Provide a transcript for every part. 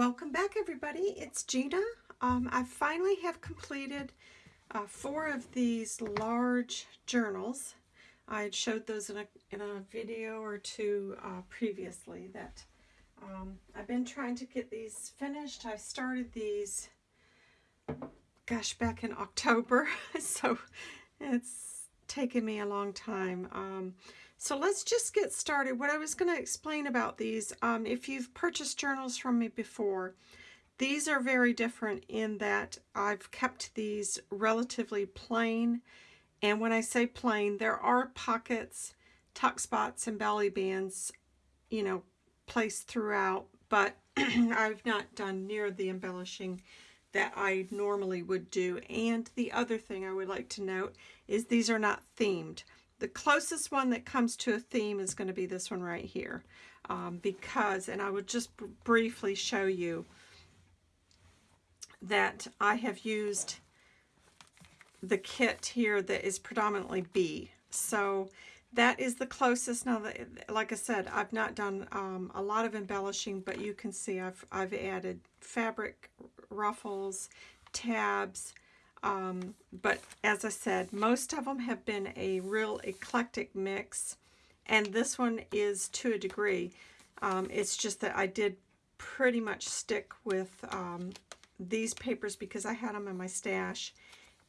Welcome back everybody, it's Gina. Um, I finally have completed uh, four of these large journals. I had showed those in a, in a video or two uh, previously that um, I've been trying to get these finished. I started these, gosh, back in October, so it's taken me a long time. Um, so let's just get started. What I was going to explain about these, um, if you've purchased journals from me before, these are very different in that I've kept these relatively plain. And when I say plain, there are pockets, tuck spots, and belly bands, you know, placed throughout, but I've not done near the embellishing that I normally would do. And the other thing I would like to note is these are not themed. The closest one that comes to a theme is going to be this one right here. Um, because, and I would just briefly show you that I have used the kit here that is predominantly B. So that is the closest. Now, that, like I said, I've not done um, a lot of embellishing, but you can see I've, I've added fabric ruffles, tabs, um, but as I said, most of them have been a real eclectic mix. And this one is to a degree. Um, it's just that I did pretty much stick with um, these papers because I had them in my stash.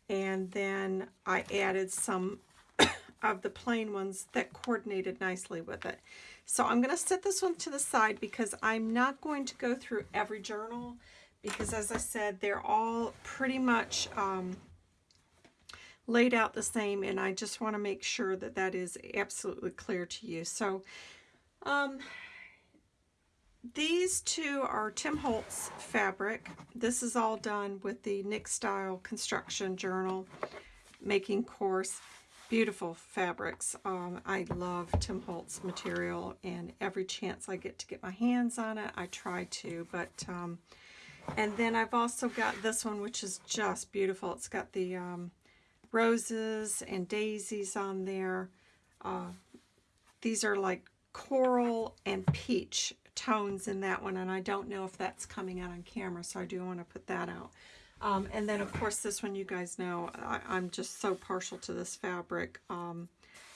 And then I added some of the plain ones that coordinated nicely with it. So I'm going to set this one to the side because I'm not going to go through every journal because as I said, they're all pretty much um, laid out the same and I just want to make sure that that is absolutely clear to you. So um, these two are Tim Holtz fabric. This is all done with the Nick Style Construction Journal making course. Beautiful fabrics. Um, I love Tim Holtz material and every chance I get to get my hands on it, I try to. But um, and then I've also got this one, which is just beautiful. It's got the um, roses and daisies on there. Uh, these are like coral and peach tones in that one, and I don't know if that's coming out on camera, so I do want to put that out. Um, and then, of course, this one you guys know, I, am just so partial to this fabric. Um,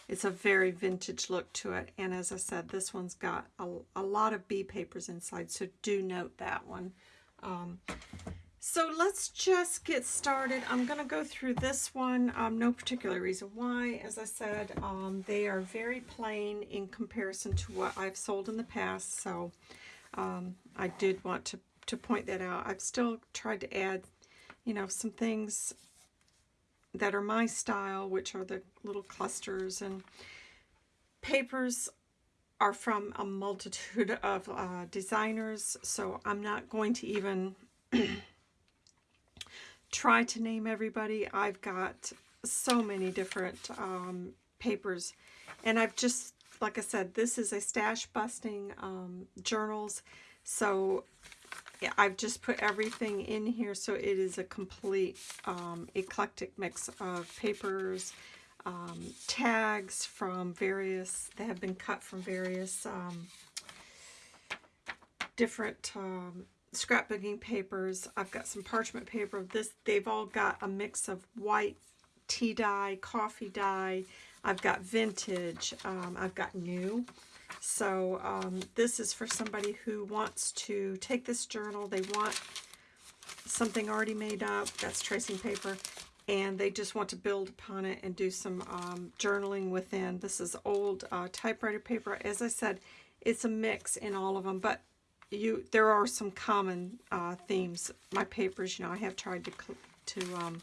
it's a very vintage look to it, and as I said, this one's got a, a lot of bee papers inside, so do note that one. Um, so let's just get started. I'm going to go through this one. Um, no particular reason why. As I said, um, they are very plain in comparison to what I've sold in the past. So um, I did want to, to point that out. I've still tried to add, you know, some things that are my style, which are the little clusters and papers are from a multitude of uh, designers, so I'm not going to even try to name everybody. I've got so many different um, papers, and I've just, like I said, this is a stash busting um, journals, so I've just put everything in here so it is a complete um, eclectic mix of papers, um, tags from various, they have been cut from various um, different um, scrapbooking papers. I've got some parchment paper. This They've all got a mix of white tea dye, coffee dye. I've got vintage. Um, I've got new. So um, this is for somebody who wants to take this journal. They want something already made up. That's tracing paper and they just want to build upon it and do some um, journaling within. This is old uh, typewriter paper. As I said, it's a mix in all of them, but you there are some common uh, themes. My papers, you know, I have tried to to um,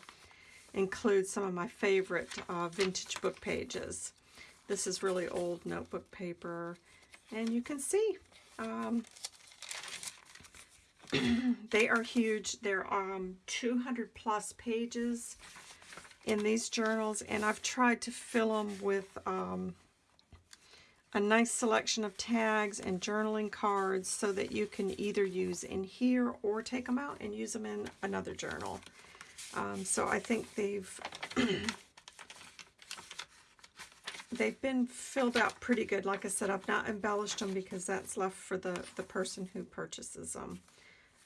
include some of my favorite uh, vintage book pages. This is really old notebook paper, and you can see um, they are huge. They're um, 200 plus pages in these journals, and I've tried to fill them with um, a nice selection of tags and journaling cards so that you can either use in here or take them out and use them in another journal. Um, so I think they've they've been filled out pretty good. Like I said, I've not embellished them because that's left for the, the person who purchases them.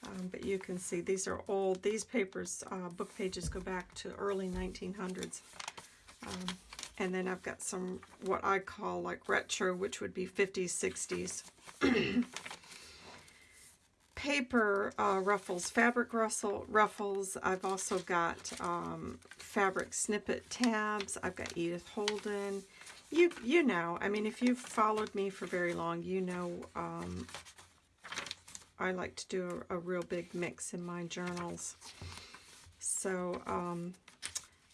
Um, but you can see these are old. These papers, uh, book pages go back to early 1900s. Um, and then I've got some what I call like retro, which would be 50s, 60s. Paper uh, ruffles, fabric ruffle, ruffles. I've also got um, fabric snippet tabs. I've got Edith Holden. You, you know, I mean, if you've followed me for very long, you know um, I like to do a, a, real big mix in my journals. So, um,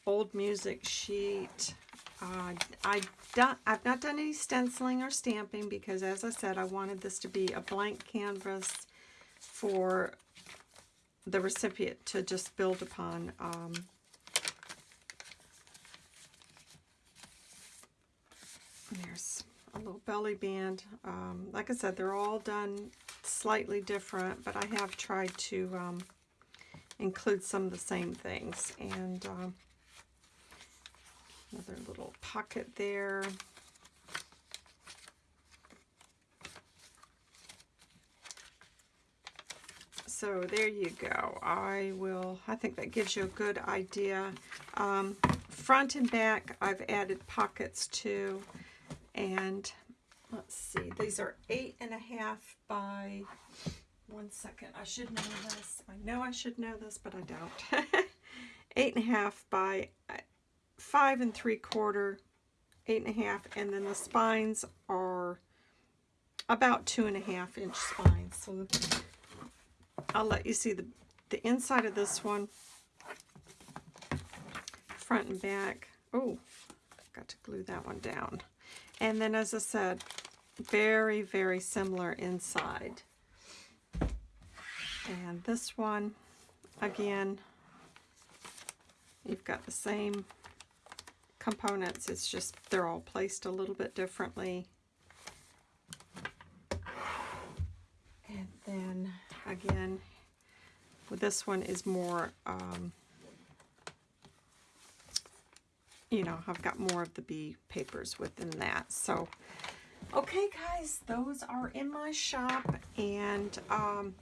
old music sheet, uh, I done, I've not done any stenciling or stamping because, as I said, I wanted this to be a blank canvas for the recipient to just build upon. Um, there's a little belly band. Um, like I said, they're all done slightly different, but I have tried to um, include some of the same things. And um, Another little pocket there. So there you go. I will, I think that gives you a good idea. Um, front and back, I've added pockets to. And let's see, these are eight and a half by, one second, I should know this. I know I should know this, but I don't. eight and a half by uh, five and three quarter, eight and a half, and then the spines are about two and a half inch spines. So I'll let you see the, the inside of this one, front and back. Oh, got to glue that one down. And then, as I said, very, very similar inside. And this one, again, you've got the same components. It's just they're all placed a little bit differently. And then again, this one is more, um, you know, I've got more of the B papers within that. So, okay guys, those are in my shop and um,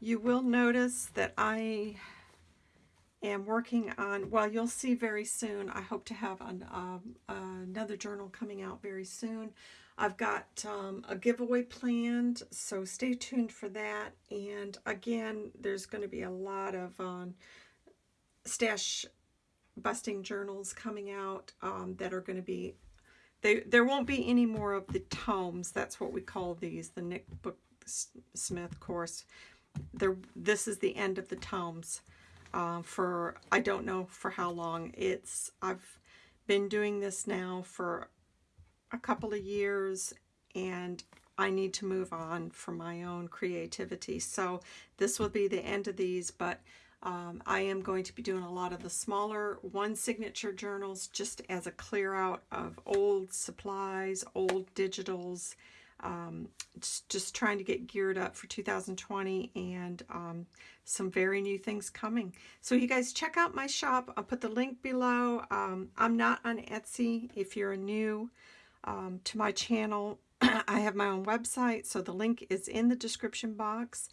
you will notice that I am working on, well, you'll see very soon. I hope to have an, um, another journal coming out very soon. I've got um, a giveaway planned, so stay tuned for that. And again, there's going to be a lot of um, stash busting journals coming out um, that are going to be, they, there won't be any more of the tomes. That's what we call these, the Nick Book Smith course. There, this is the end of the tomes uh, for I don't know for how long. It's I've been doing this now for a couple of years and I need to move on for my own creativity. So this will be the end of these, but um, I am going to be doing a lot of the smaller one signature journals just as a clear out of old supplies, old digitals, um, just trying to get geared up for 2020 and um, some very new things coming. So you guys check out my shop. I'll put the link below. Um, I'm not on Etsy. If you're new um, to my channel, I have my own website. So the link is in the description box.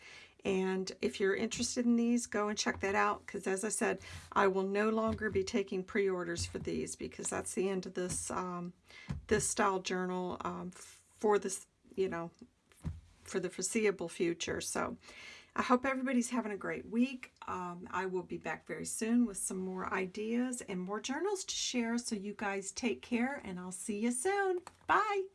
And if you're interested in these, go and check that out. Because as I said, I will no longer be taking pre-orders for these because that's the end of this um, this style journal um, for this you know, for the foreseeable future. So I hope everybody's having a great week. Um, I will be back very soon with some more ideas and more journals to share. So you guys take care and I'll see you soon. Bye.